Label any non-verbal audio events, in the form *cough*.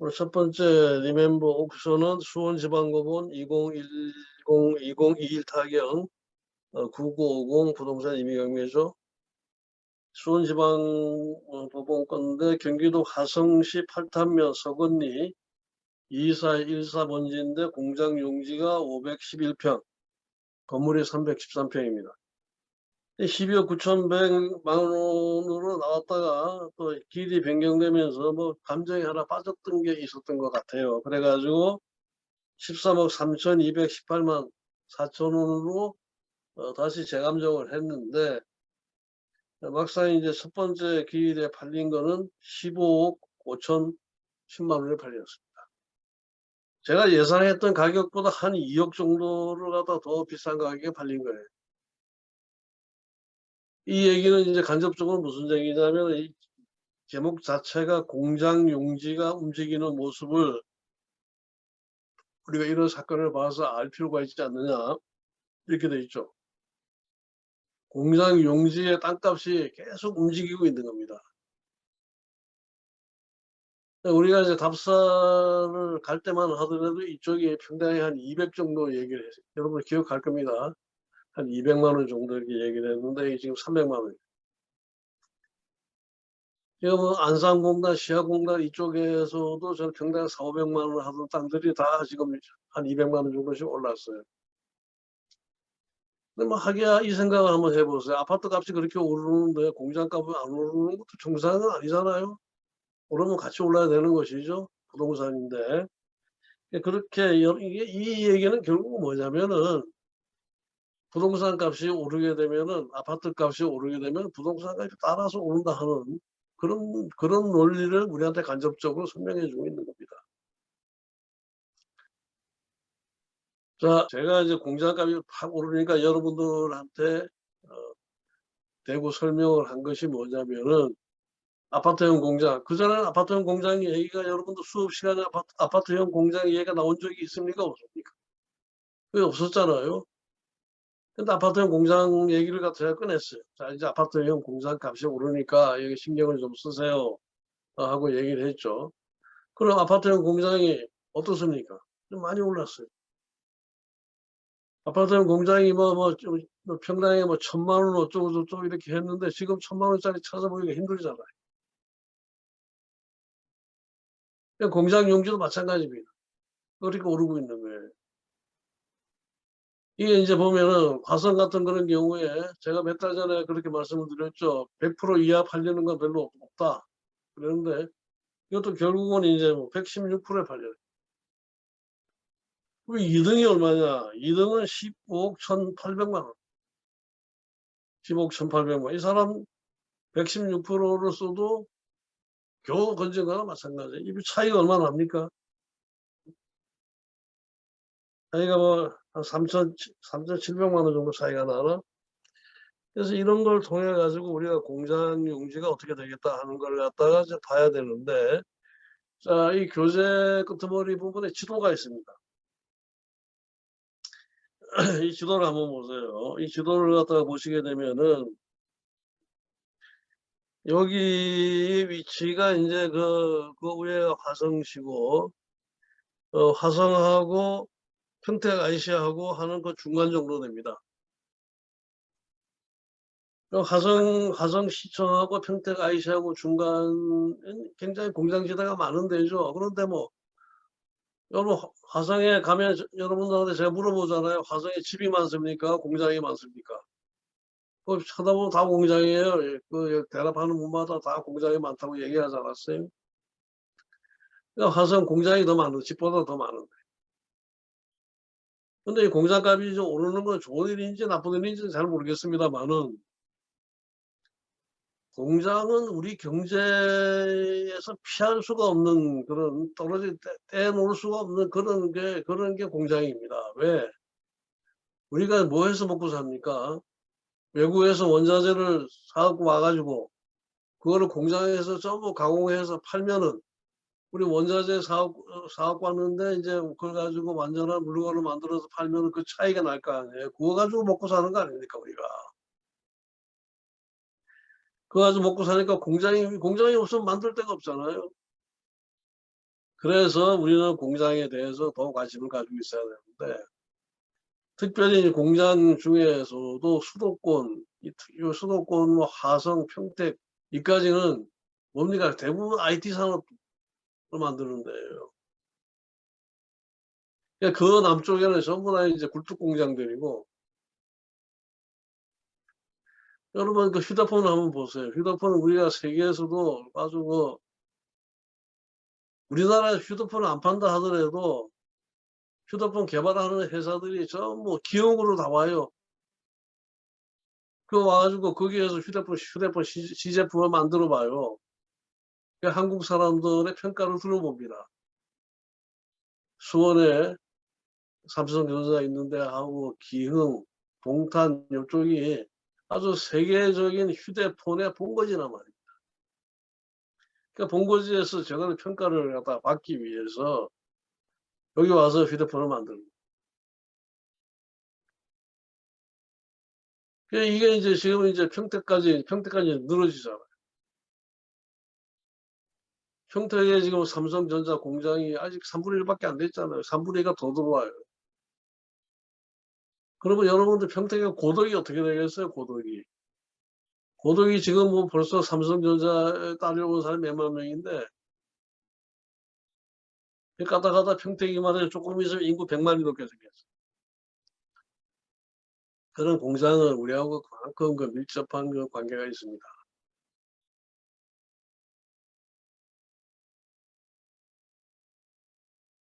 오늘 첫 번째 리멤버 옥션은 수원지방법원 2010-2021 타경 어, 9950 부동산 임의경매죠. 수원지방법원 건데 경기도 화성시 팔탄면 서건리 2414번지인데 공장 용지가 511평, 건물이 313평입니다. 12억 9,100만 원으로 나왔다가 또 길이 변경되면서 뭐 감정이 하나 빠졌던 게 있었던 것 같아요. 그래가지고 13억 3,218만 4천 원으로 어, 다시 재감정을 했는데 막상 이제 첫 번째 기일에 팔린 거는 15억 5천 10만 원에 팔렸습니다. 제가 예상했던 가격보다 한 2억 정도를 갖다 더 비싼 가격에 팔린 거예요. 이 얘기는 이제 간접적으로 무슨 얘기냐면 이 제목 자체가 공장 용지가 움직이는 모습을 우리가 이런 사건을 봐서 알 필요가 있지 않느냐 이렇게 돼 있죠. 공장 용지의 땅값이 계속 움직이고 있는 겁니다. 우리가 이제 답사를 갈 때만 하더라도 이쪽이 평당에 한 200 정도 얘기를 했어요. 여러분 기억할 겁니다. 한 200만 원 정도 이렇게 얘기를 했는데 지금 300만 원. 지금 뭐 안산공단, 시야공단 이쪽에서도 저는 평당 4, 500만 원 하던 땅들이 다 지금 한 200만 원 정도씩 올랐어요. 근데 뭐 하기야 이 생각을 한번 해보세요. 아파트 값이 그렇게 오르는데 공장 값은 안 오르는 것도 정상은 아니잖아요. 오르면 같이 올라야 되는 것이죠. 부동산인데. 그렇게 이 얘기는 결국 뭐냐면은 부동산 값이 오르게 되면은 아파트 값이 오르게 되면 부동산 값이 따라서 오른다 하는 그런 그런 논리를 우리한테 간접적으로 설명해 주고 있는 겁니다. 자, 제가 이제 공장값이 확 오르니까 여러분들한테 어, 대고 설명을 한 것이 뭐냐면은 아파트형 공장. 그전에는 아파트형 공장 얘기가 여러분들 수업 시간에 아파트, 아파트형 공장 얘기가 나온 적이 있습니까? 없습니까? 그게 없었잖아요. 근데 아파트형 공장 얘기를 제가 꺼냈어요. 자, 이제 아파트형 공장 값이 오르니까 여기 신경을 좀 쓰세요. 어, 하고 얘기를 했죠. 그럼 아파트형 공장이 어떻습니까? 좀 많이 올랐어요. 아파트형 공장이 뭐, 뭐, 좀, 뭐 평당에 뭐 천만 원 어쩌고 저쩌고 이렇게 했는데 지금 천만 원짜리 찾아보기가 힘들잖아요. 공장 용지도 마찬가지입니다. 그렇게 오르고 있는 거예요. 이게 이제 보면은 화성 같은 그런 경우에 제가 몇 달 전에 그렇게 말씀을 드렸죠. 100% 이하 팔리는 건 별로 없다. 그런데 이것도 결국은 이제 뭐 116%에 팔려요. 그럼 2등이 얼마냐? 2등은 15억 1,800만 원. 15억 1,800만 원. 이 사람 116%를 써도 겨우 건진 거나 마찬가지예요. 이 차이가 얼마나 납니까? 차이가 뭐, 한 3천, 3,700만 원 정도 차이가 나나? 그래서 이런 걸 통해 가지고 우리가 공장 용지가 어떻게 되겠다 하는 걸 갖다가 이제 봐야 되는데, 자, 이 교재 끄트머리 부분에 지도가 있습니다. *clears throat* 이 지도를 한번 보세요. 이 지도를 갖다가 보시게 되면은, 여기 위치가 이제 그, 그 위에 화성시고, 어, 화성하고 평택 IC하고 하는 그 중간 정도 됩니다. 그 화성, 화성시청하고 평택 IC하고 중간은 굉장히 공장지대가 많은 데죠. 그런데 뭐, 여러분, 화성에 가면 여러분들한테 제가 물어보잖아요. 화성에 집이 많습니까? 공장이 많습니까? 그 쳐다보면 다 공장이에요. 예, 그 대답하는 분마다 다 공장이 많다고 얘기하지 않았어요? 그러니까 화성 공장이 더 많은, 집보다 더 많은데. 근데 이 공장값이 좀 오르는 건 좋은 일인지 나쁜 일인지 잘 모르겠습니다만은 공장은 우리 경제에서 피할 수가 없는 그런 떨어질 때 떼놓을 수가 없는 그런 게 그런 게 공장입니다. 왜? 우리가 뭐 해서 먹고 삽니까? 외국에서 원자재를 사갖고 와가지고 그거를 공장에서 전부 가공해서 팔면은 우리 원자재 사업, 사업 왔는데 이제 그걸 가지고 완전한 물건을 만들어서 팔면 그 차이가 날 거 아니에요. 그거 가지고 먹고 사는 거 아닙니까, 우리가. 그거 가지고 먹고 사니까 공장이, 공장이 없으면 만들 데가 없잖아요. 그래서 우리는 공장에 대해서 더 관심을 가지고 있어야 되는데 특별히 공장 중에서도 수도권, 이 수도권, 뭐 화성, 평택 이까지는 뭡니까 대부분 IT 산업을 만드는 데예요. 그러니까 그 남쪽에는 전부 다 이제 굴뚝 공장들이고 여러분 그 휴대폰을 한번 보세요. 휴대폰은 우리가 세계에서도 아주 그 우리나라 휴대폰을 안 판다 하더라도 휴대폰 개발하는 회사들이 전부 기업으로 다 와요. 그 와가지고 거기에서 휴대폰 휴대폰 시, 시제품을 만들어 봐요. 한국 사람들의 평가를 들어봅니다. 수원에 삼성 전자 있는데 하고 기흥, 동탄 이쪽이 아주 세계적인 휴대폰의 본거지란 말입니다. 그러니까 본거지에서 저거는 평가를 갖다 받기 위해서 여기 와서 휴대폰을 만들고. 그러니까 이게 이제 지금 이제 평택까지, 평택까지 늘어지잖아요. 평택에 지금 삼성전자 공장이 아직 3분의 1밖에 안 됐잖아요. 3분의 1가 더 들어와요. 그러면 여러분들 평택에 고덕이 어떻게 되겠어요? 고덕이. 고덕이 지금 뭐 벌써 삼성전자에 딸려온 사람이 몇만 명인데 가다 가다 평택이만 해도 조금 있으면 인구 100만이 넘게 생겼어. 그런 공장은 우리하고 그만큼 그 밀접한 그 관계가 있습니다.